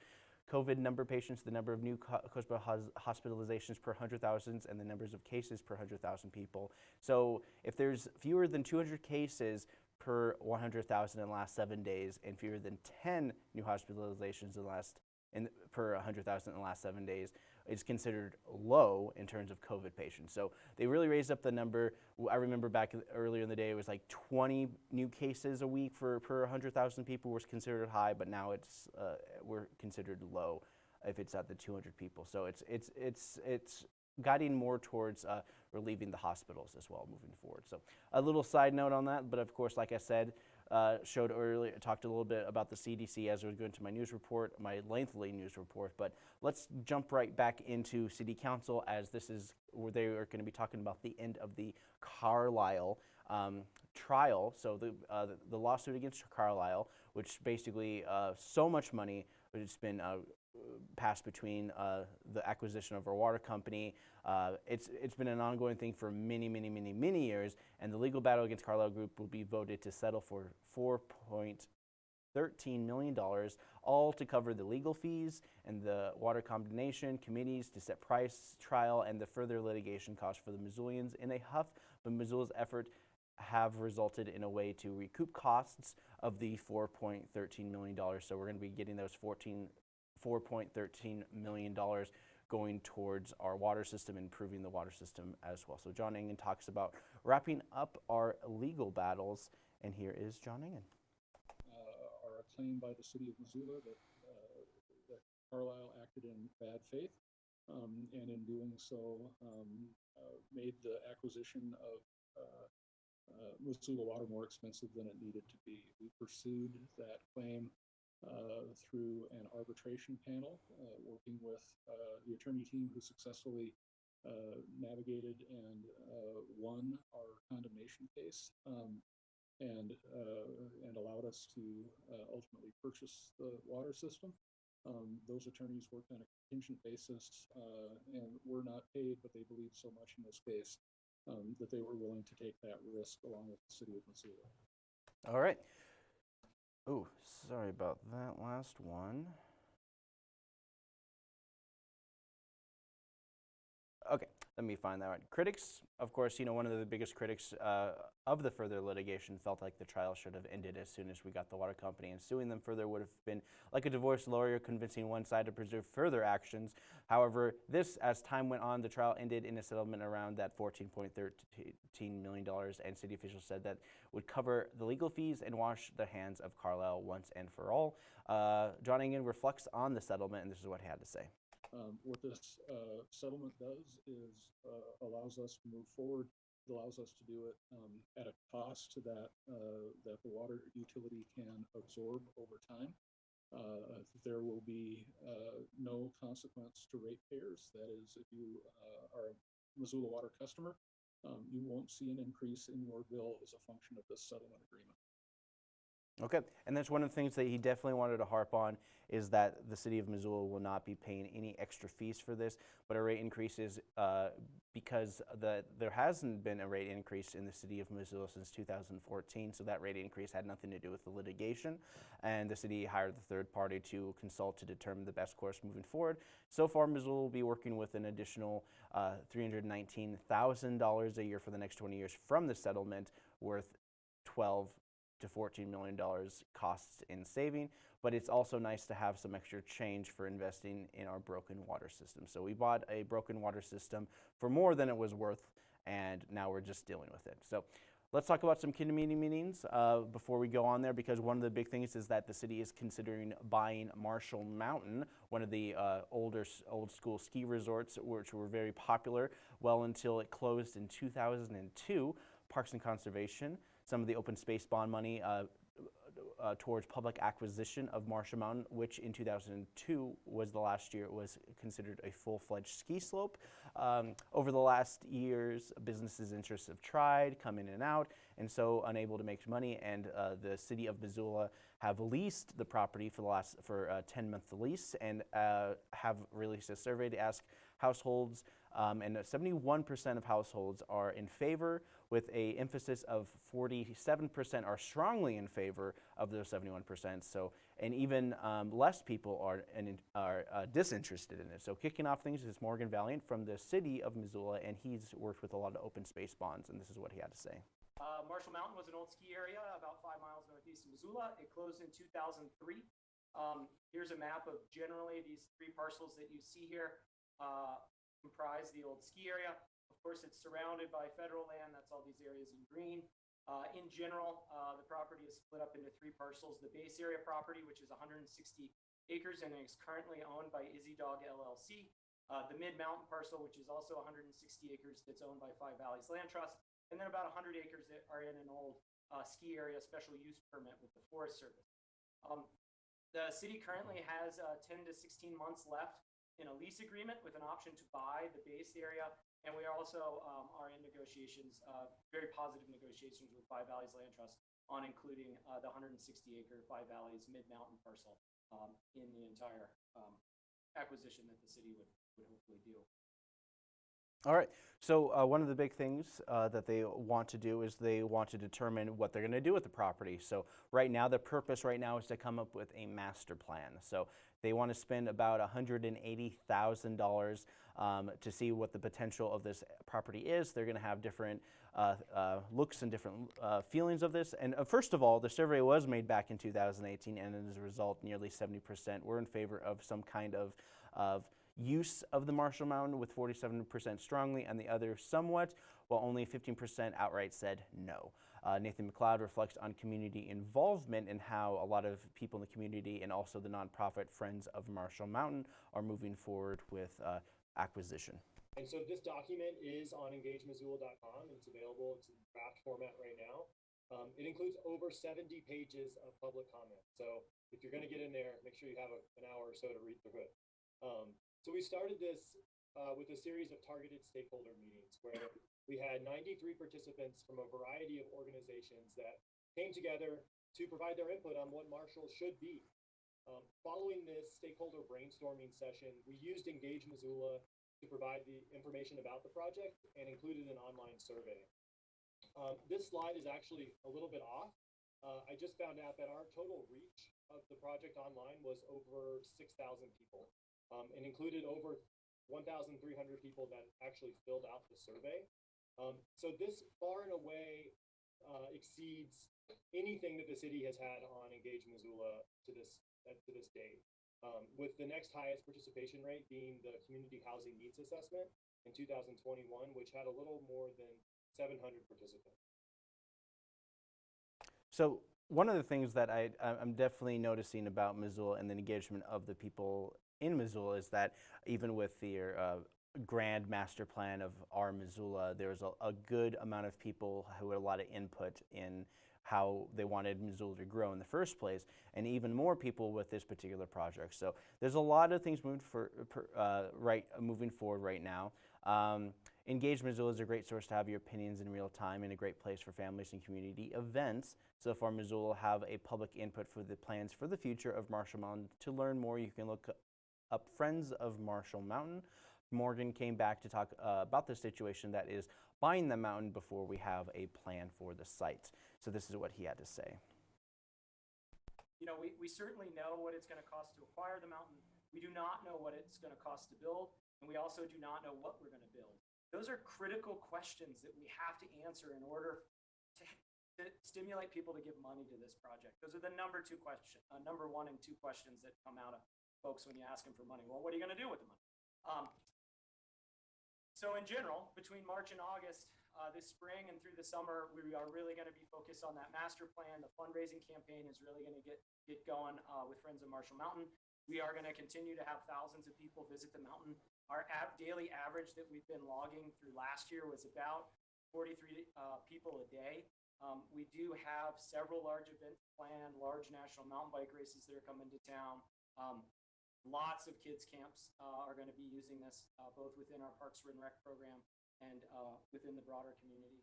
COVID number of patients, the number of new hospitalizations per 100,000, and the numbers of cases per 100,000 people. So if there's fewer than 200 cases per 100,000 in the last seven days, and fewer than 10 new hospitalizations in the last in, per 100,000 in the last seven days, is considered low in terms of COVID patients. So they really raised up the number. I remember back earlier in the day, it was like 20 new cases a week for per 100,000 people was considered high, but now it's uh, we're considered low if it's at the 200 people. So it's it's it's it's guiding more towards uh, relieving the hospitals as well moving forward. So a little side note on that, but of course, like I said, uh, showed earlier, talked a little bit about the CDC as I was going to my news report, my lengthy news report. But let's jump right back into City Council as this is where they are going to be talking about the end of the Carlyle um, trial. So the, uh, the lawsuit against Carlyle, which basically uh, so much money, it's been uh, passed between uh, the acquisition of our water company. Uh, it's it's been an ongoing thing for many, many, many, many years, and the legal battle against Carlyle Group will be voted to settle for four point thirteen million dollars, all to cover the legal fees and the water combination committees to set price, trial, and the further litigation costs for the Missoulians in a huff. But Missoula's effort have resulted in a way to recoup costs of the $4.13 million. So we're going to be getting those 14 $4.13 million going towards our water system, improving the water system as well. So John Engen talks about wrapping up our legal battles, and here is John Engen. uh, a claim by the city of Missoula that, uh, that Carlyle acted in bad faith. Um, and in doing so, um, uh, made the acquisition of, uh, Missoula water more expensive than it needed to be. We pursued that claim, uh, through an arbitration panel, uh, working with, uh, the attorney team who successfully, uh, navigated and, uh, won our condemnation case. Um, and and allowed us to ultimately purchase the water system. Um, those attorneys worked on a contingent basis and were not paid, but they believed so much in this case um, that they were willing to take that risk along with the city of Missoula. All right. Oh, sorry about that last one. Okay, let me find that one. Critics, of course, you know, one of the biggest critics uh, of the further litigation felt like the trial should have ended as soon as we got the water company, and suing them further would have been like a divorce lawyer convincing one side to preserve further actions. However, this, as time went on, the trial ended in a settlement around that $14.13 million, and city officials said that would cover the legal fees and wash the hands of Carlyle once and for all. Uh, John Engen reflects on the settlement, and this is what he had to say. Um, what this uh, settlement does is uh, allows us to move forward. It allows us to do it um, at a cost that uh, that the water utility can absorb over time. Uh, there will be uh, no consequence to ratepayers. That is, if you uh, are a Missoula Water customer, um, you won't see an increase in your bill as a function of this settlement agreement. Okay, and that's one of the things that he definitely wanted to harp on is that the city of Missoula will not be paying any extra fees for this, but a rate increase is uh, because the, there hasn't been a rate increase in the city of Missoula since 2014, so that rate increase had nothing to do with the litigation, and the city hired the third party to consult to determine the best course moving forward. So far, Missoula will be working with an additional uh, $319,000 a year for the next 20 years from the settlement, worth 12 to $14 million costs in saving, but it's also nice to have some extra change for investing in our broken water system. So we bought a broken water system for more than it was worth, and now we're just dealing with it. So let's talk about some community meetings uh, before we go on there, because one of the big things is that the city is considering buying Marshall Mountain, one of the uh, older, old school ski resorts, which were very popular well until it closed in 2002. Parks and Conservation some of the open space bond money uh, uh, towards public acquisition of Marshall Mountain, which in 2002 was the last year it was considered a full-fledged ski slope. Um, over the last years, businesses' interests have tried, come in and out, and so unable to make money. And uh, the city of Missoula have leased the property for the last for a 10-month lease and uh, have released a survey to ask households, um, and 71% of households are in favor, with a emphasis of 47% are strongly in favor of those 71%. So, and even um, less people are and are uh, disinterested in it. So, kicking off things is Morgan Valliant from the city of Missoula, and he's worked with a lot of open space bonds, and this is what he had to say. Uh, Marshall Mountain was an old ski area about five miles northeast of Missoula. It closed in 2003. Um, here's a map of generally these three parcels that you see here uh, comprise the old ski area. Of course, it's surrounded by federal land. That's all these areas in green. Uh, in general, uh, the property is split up into three parcels. The base area property, which is 160 acres and is currently owned by Izzy Dog LLC. Uh, the mid mountain parcel, which is also 160 acres, that's owned by Five Valleys Land Trust. And then about 100 acres that are in an old uh, ski area special use permit with the Forest Service. Um, the city currently has uh, 10 to 16 months left in a lease agreement with an option to buy the base area. And we also um, are in negotiations, uh, very positive negotiations with Five Valleys Land Trust on including uh, the 160 acre Five Valleys mid mountain parcel um, in the entire um, acquisition that the city would, would hopefully do. All right. So uh, one of the big things uh, that they want to do is they want to determine what they're going to do with the property. So right now, the purpose right now is to come up with a master plan. So they want to spend about $180,000 um, to see what the potential of this property is. They're going to have different uh, uh, looks and different uh, feelings of this. And uh, first of all, the survey was made back in 2018, and as a result, nearly 70% were in favor of some kind of, of use of the Marshall Mountain with 47% strongly and the other somewhat, while only 15% outright said no. Uh, Nathan McLeod reflects on community involvement and how a lot of people in the community and also the nonprofit Friends of Marshall Mountain are moving forward with uh, acquisition. And so this document is on engagemissoula.com it's available. It's in draft format right now. Um, it includes over 70 pages of public comment. So if you're going to get in there, make sure you have a, an hour or so to read through it. Um, so we started this uh, with a series of targeted stakeholder meetings where we had 93 participants from a variety of organizations that came together to provide their input on what Marshall should be. Um, following this stakeholder brainstorming session, we used Engage Missoula to provide the information about the project and included an online survey. Um, this slide is actually a little bit off. Uh, I just found out that our total reach of the project online was over 6,000 people um, and included over 1,300 people that actually filled out the survey. Um, so this far and away uh, exceeds anything that the city has had on Engage Missoula to this uh, to this date. Um, with the next highest participation rate being the Community Housing Needs Assessment in 2021, which had a little more than 700 participants. So one of the things that I, I'm definitely noticing about Missoula and the engagement of the people in Missoula is that even with the uh, grand master plan of our Missoula, there's a, a, good amount of people who had a lot of input in how they wanted Missoula to grow in the first place, and even more people with this particular project. So there's a lot of things moving for uh, right moving forward right now. Um, Engage Missoula is a great source to have your opinions in real time and a great place for families and community events. So far, Missoula have a public input for the plans for the future of Marshall Mountain. To learn more, you can look up Friends of Marshall Mountain. Morgan came back to talk uh, about the situation that is buying the mountain before we have a plan for the site. So this is what he had to say. You know, we, we certainly know what it's going to cost to acquire the mountain. We do not know what it's going to cost to build, and we also do not know what we're going to build. Those are critical questions that we have to answer in order to, to stimulate people to give money to this project. Those are the number two question, uh, number one and two questions that come out of folks when you ask them for money. Well, what are you going to do with the money? Um, so in general, between March and August, uh, this spring and through the summer, we are really going to be focused on that master plan. The fundraising campaign is really going to get get going uh, with Friends of Marshall Mountain. We are going to continue to have thousands of people visit the mountain. Our daily average that we've been logging through last year was about 43 uh, people a day. Um, we do have several large events planned, large national mountain bike races that are coming to town. Um, lots of kids camps uh, are going to be using this uh, both within our Parks and Rec program and uh, within the broader community.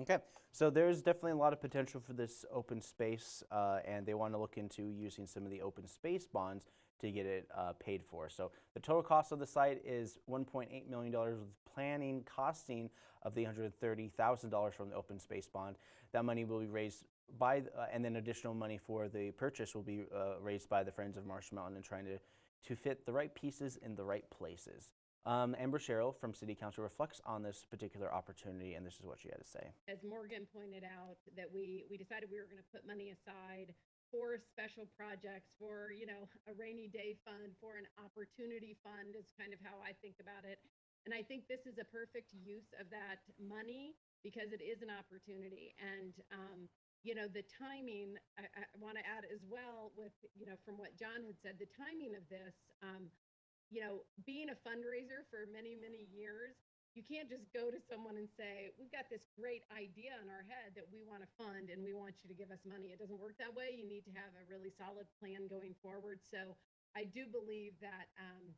Okay, so there's definitely a lot of potential for this open space, uh, and they want to look into using some of the open space bonds to get it uh, paid for. So the total cost of the site is $1.8 million with planning costing of the $130,000 from the open space bond. That money will be raised by, uh, and then additional money for the purchase will be uh, raised by the Friends of Marsh Mountain and trying to, to fit the right pieces in the right places. Um, Amber Sherrill from City Council reflects on this particular opportunity, and this is what she had to say. As Morgan pointed out, that we, we decided we were going to put money aside for special projects, for, you know, a rainy day fund, for an opportunity fund is kind of how I think about it. And I think this is a perfect use of that money because it is an opportunity. And, um, you know, the timing, I, I want to add as well with, you know, from what John had said, the timing of this, um, you know, being a fundraiser for many, many years, you can't just go to someone and say, we've got this great idea in our head that we want to fund and we want you to give us money. It doesn't work that way. You need to have a really solid plan going forward. So I do believe that, um,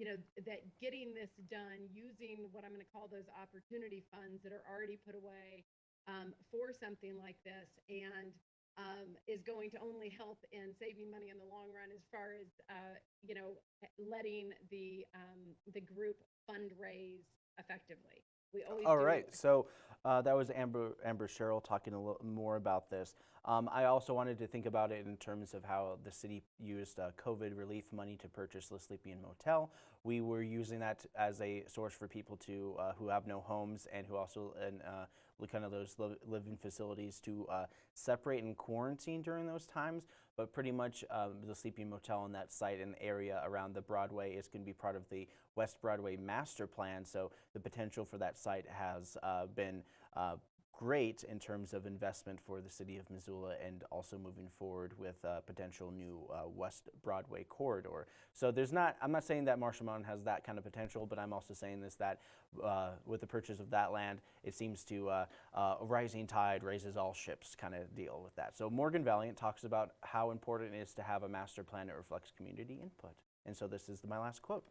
you know, that getting this done using what I'm going to call those opportunity funds that are already put away um, for something like this and um, is going to only help in saving money in the long run as far as, uh, you know, letting the, um, the group fundraise effectively. We always All right, so uh, that was Amber Amber Sherrill talking a little more about this. Um, I also wanted to think about it in terms of how the city used uh, COVID relief money to purchase the Sleepy Inn Motel. We were using that as a source for people to uh, who have no homes and who also and uh, kind of those living facilities to uh, separate and quarantine during those times. But pretty much um, the Sleepy Inn Motel on that site and area around the Broadway is going to be part of the West Broadway master plan. So the potential for that site has uh, been uh, great in terms of investment for the city of Missoula and also moving forward with a potential new uh, West Broadway corridor. So there's not, I'm not saying that Marshall Mountain has that kind of potential, but I'm also saying this that uh, with the purchase of that land, it seems to uh, uh, a rising tide raises all ships kind of deal with that. So Morgan Valliant talks about how important it is to have a master plan that reflects community input. And so this is my last quote.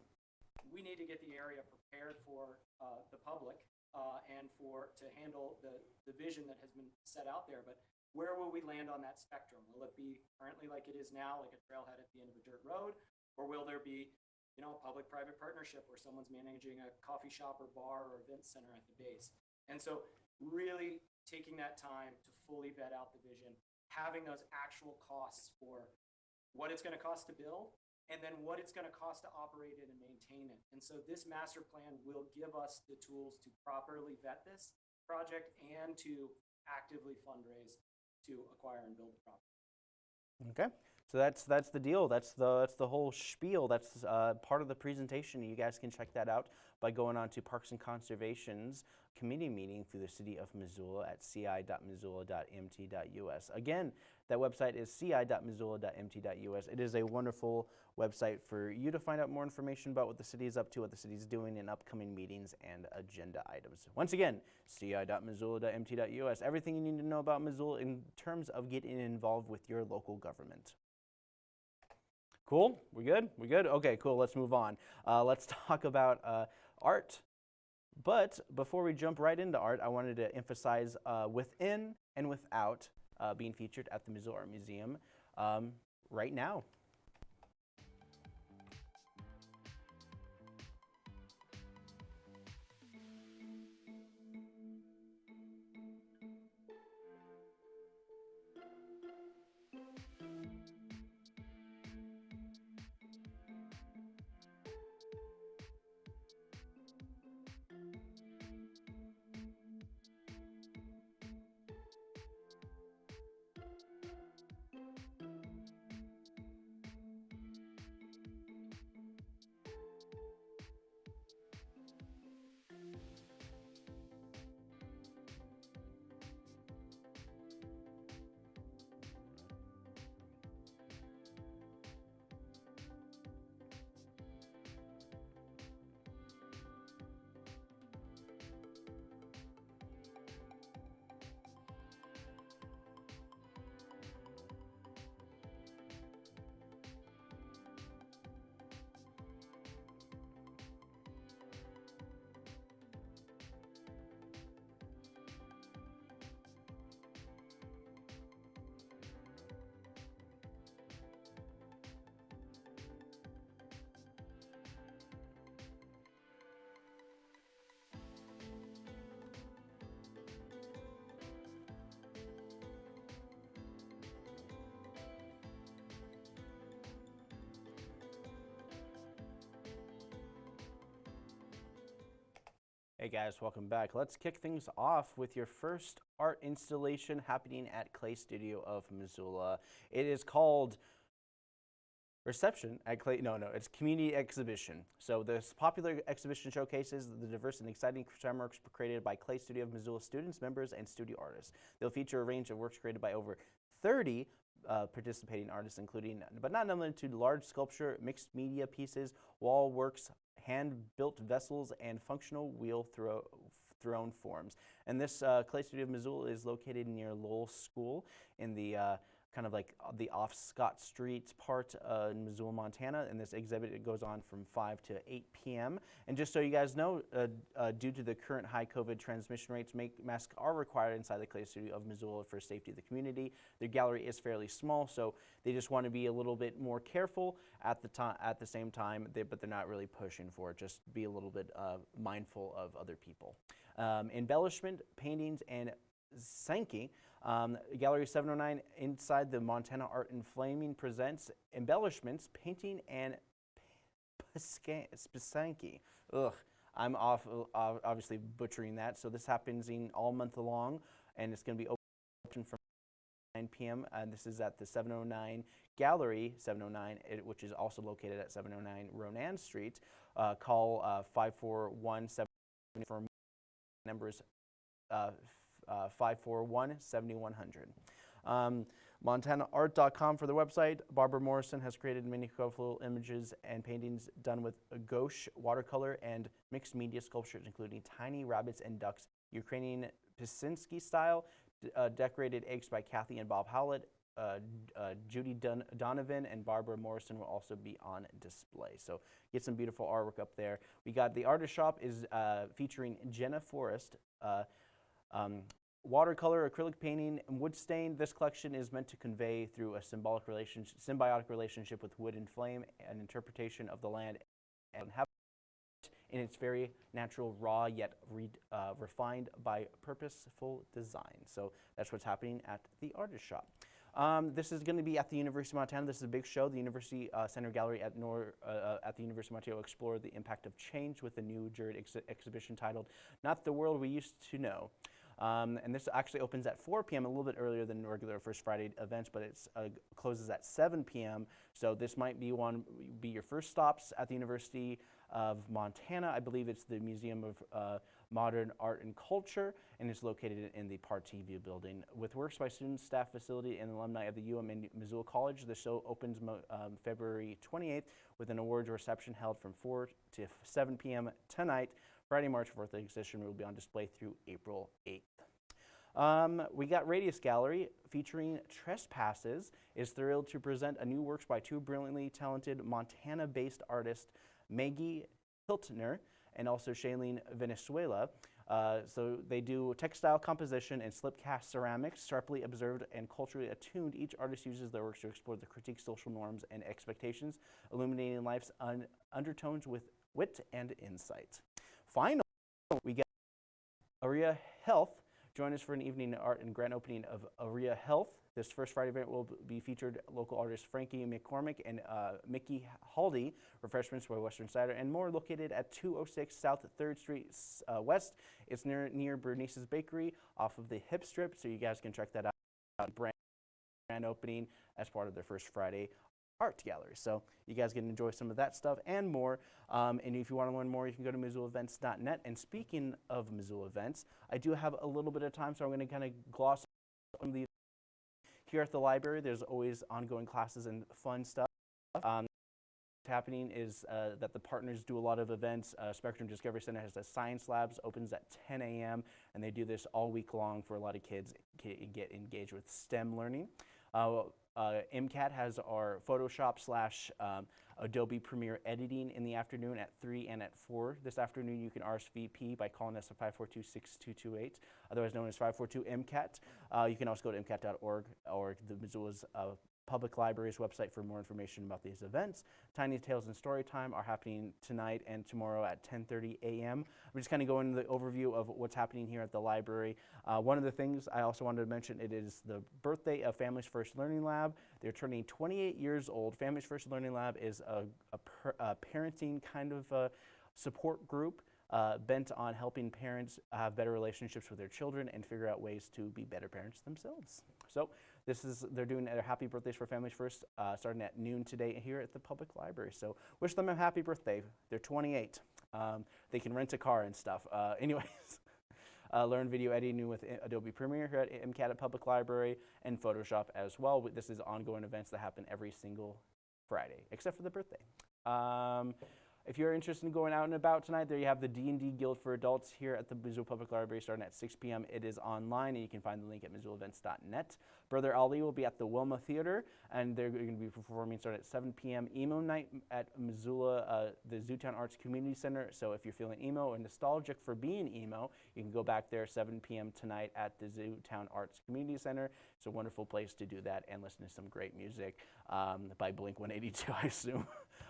we need to get the area prepared for uh, the public uh, and for to handle the, the vision that has been set out there. But where will we land on that spectrum? Will it be currently like it is now, like a trailhead at the end of a dirt road, or will there be, you know, a public-private partnership where someone's managing a coffee shop or bar or event center at the base? And so, really taking that time to fully vet out the vision, having those actual costs for what it's going to cost to build and then what it's going to cost to operate it and maintain it. And so this master plan will give us the tools to properly vet this project and to actively fundraise to acquire and build the property. Okay, so that's that's the deal. That's the that's the whole spiel. That's uh, part of the presentation. You guys can check that out by going on to Parks and Conservation's committee meeting through the city of Missoula at ci.missoula.mt.us. Again, that website is ci.missoula.mt.us. It is a wonderful website for you to find out more information about what the city is up to, what the city is doing in upcoming meetings and agenda items. Once again, ci.missoula.mt.us. Everything you need to know about Missoula in terms of getting involved with your local government. Cool? We good? We good? Okay, cool. Let's move on. Uh, let's talk about uh, art. But before we jump right into art, I wanted to emphasize uh, within and without being featured at the Missoula Art Museum um, right now. Hey guys, welcome back. Let's kick things off with your first art installation happening at Clay Studio of Missoula. It is called Reception at Clay. No, no, it's Community Exhibition. So this popular exhibition showcases the diverse and exciting works created by Clay Studio of Missoula students, members, and studio artists. They'll feature a range of works created by over 30 uh, participating artists, including, but not limited to large sculpture, mixed media pieces, wall works, hand-built vessels, and functional wheel throw, throne forms. And this uh, Clay Studio of Missoula is located near Lowell School in the uh, kind of like the off Scott Street part uh, in Missoula, Montana. And this exhibit it goes on from 5 to 8 p.m. And just so you guys know, uh, uh, due to the current high COVID transmission rates, make, masks are required inside the Clay Studio of Missoula for safety of the community. Their gallery is fairly small, so they just want to be a little bit more careful at the time. At the same time, they, but they're not really pushing for it. Just be a little bit uh, mindful of other people. Um, embellishment, paintings, and Sankey. Um, Gallery 709 inside the Montana Art in Framing presents embellishments, painting, and Spisanki. Ugh, I'm off, obviously butchering that. So this happens in all month long, and it's going to be open from 9 p.m. And this is at the 709 Gallery 709, which is also located at 709 Ronan Street. Uh, call uh, 541 for numbers uh, uh, 541 7100. Um, MontanaArt.com for the website. Barbara Morrison has created many colorful images and paintings done with gouache, watercolor, and mixed media sculptures, including tiny rabbits and ducks, Ukrainian Pisinski style, uh, decorated eggs by Kathy and Bob Howlett. Uh, uh, Judy Don Donovan and Barbara Morrison will also be on display. So get some beautiful artwork up there. We got the artist shop is uh, featuring Jenna Forrest. Um, watercolor, acrylic painting, and wood stain. This collection is meant to convey through a symbolic relationship, symbiotic relationship with wood and flame, an interpretation of the land and habitat in its very natural, raw, yet re, uh, refined by purposeful design. So that's what's happening at the artist shop. Um, this is going to be at the University of Montana. This is a big show. The University uh, Center Gallery at, Nor, uh, uh, at the University of Montana will explore the impact of change with a new jury ex exhibition titled Not the World We Used to Know. Um, and this actually opens at 4 p.m., a little bit earlier than regular First Friday events, but it uh, closes at 7 p.m. So this might be one be your first stops at the University of Montana. I believe it's the Museum of uh, Modern Art and Culture, and it's located in the PARTV building. With works by students, staff, facility, and alumni of the UM and Missoula College, the show opens um, February 28th with an awards reception held from 4 to 7 p.m. tonight. Friday, March 4th, the exhibition will be on display through April 8th. Um, we got Radius Gallery featuring Trespasses is thrilled to present a new works by two brilliantly talented Montana-based artists, Maggie Hiltner and also Shailene Venezuela. Uh, so they do textile composition and slip cast ceramics, sharply observed and culturally attuned. Each artist uses their works to explore the critique social norms and expectations, illuminating life's un undertones with wit and insight. Finally, we get Aria Health. Join us for an evening art and grand opening of Aria Health. This first Friday event will be featured local artists Frankie McCormick and uh, Mickey Haldy, refreshments by Western Cider, and more located at 206 South 3rd Street uh, West. It's near, near Bernice's Bakery off of the Hip Strip, so you guys can check that out. Brand, opening as part of their first Friday art gallery. So you guys can enjoy some of that stuff and more. Um, and if you want to learn more, you can go to MissoulaEvents.net. And speaking of Missoula events, I do have a little bit of time, so I'm going to kind of gloss on these. Here at the library, there's always ongoing classes and fun stuff. Um, what's happening is uh, that the partners do a lot of events. Uh, Spectrum Discovery Center has a science labs, opens at 10 a.m., and they do this all week long for a lot of kids get engaged with STEM learning. Uh, uh, MCAT has our Photoshop slash um, Adobe Premiere editing in the afternoon at 3 and at 4. This afternoon you can RSVP by calling us at 542-6228, otherwise known as 542-MCAT. Uh, you can also go to MCAT.org or the Missoula's uh, Public Library's website for more information about these events. Tiny Tales and Storytime are happening tonight and tomorrow at 10.30 a.m. I'm just kind of going into the overview of what's happening here at the library. Uh, one of the things I also wanted to mention, it is the birthday of Families First Learning Lab. They're turning 28 years old. Families First Learning Lab is a, a, per, a parenting kind of uh, support group uh, bent on helping parents have better relationships with their children and figure out ways to be better parents themselves. So this is they're doing their happy birthdays for families first, uh, starting at noon today here at the public library. So wish them a happy birthday. They're 28. Um, they can rent a car and stuff. Uh, anyways. Uh, learn video editing with Adobe Premiere here at MCAT at Public Library and Photoshop as well. This is ongoing events that happen every single Friday, except for the birthday. Um, if you're interested in going out and about tonight, there you have the D&D Guild for Adults here at the Missoula Public Library starting at 6 p.m. It is online, and you can find the link at missoulaevents.net. Brother Ali will be at the Wilma Theater, and they're going to be performing starting at 7 p.m. Emo night at Missoula, uh, the Zootown Arts Community Center. So if you're feeling emo and nostalgic for being emo, you can go back there 7 p.m. tonight at the Zootown Arts Community Center. It's a wonderful place to do that and listen to some great music um, by Blink 182, I assume.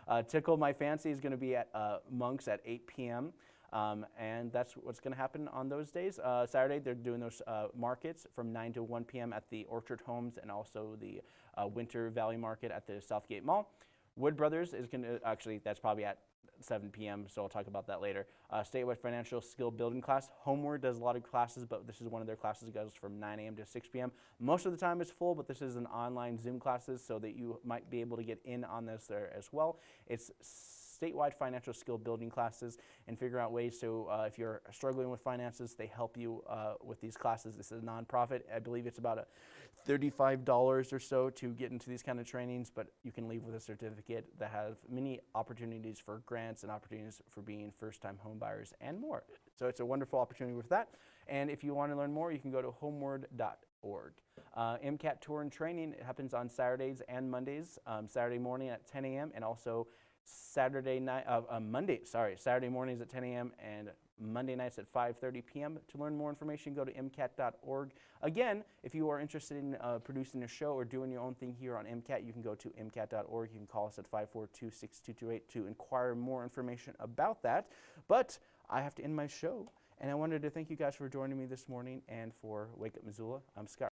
Uh, Tickle My Fancy is going to be at uh, Monks at 8 p.m. Um, and that's what's going to happen on those days. Uh, Saturday, they're doing those uh, markets from 9 to 1 p.m. at the Orchard Homes and also the uh, Winter Valley Market at the Southgate Mall. Wood Brothers is going to actually, that's probably at 7 p.m., so I'll talk about that later. Uh, statewide financial skill building class. Homeword does a lot of classes, but this is one of their classes that goes from 9 a.m. to 6 p.m. Most of the time it's full, but this is an online Zoom classes, so that you might be able to get in on this there as well. It's statewide financial skill building classes and figure out ways so uh, if you're struggling with finances, they help you uh, with these classes. This is a nonprofit. I believe it's about a $35 or so to get into these kind of trainings, but you can leave with a certificate that have many opportunities for grants and opportunities for being first-time homebuyers and more. So it's a wonderful opportunity with that. And if you want to learn more, you can go to homeword.org. Uh, MCAT tour and training happens on Saturdays and Mondays. Um, Saturday morning at 10 a.m. and also Saturday night, uh, uh, Monday, sorry, Saturday mornings at 10 a.m. and Monday nights at 5.30 p.m. To learn more information, go to MCAT.org. Again, if you are interested in uh, producing a show or doing your own thing here on MCAT, you can go to MCAT.org. You can call us at 542-6228 to inquire more information about that. But I have to end my show, and I wanted to thank you guys for joining me this morning and for Wake Up Missoula. I'm Scott.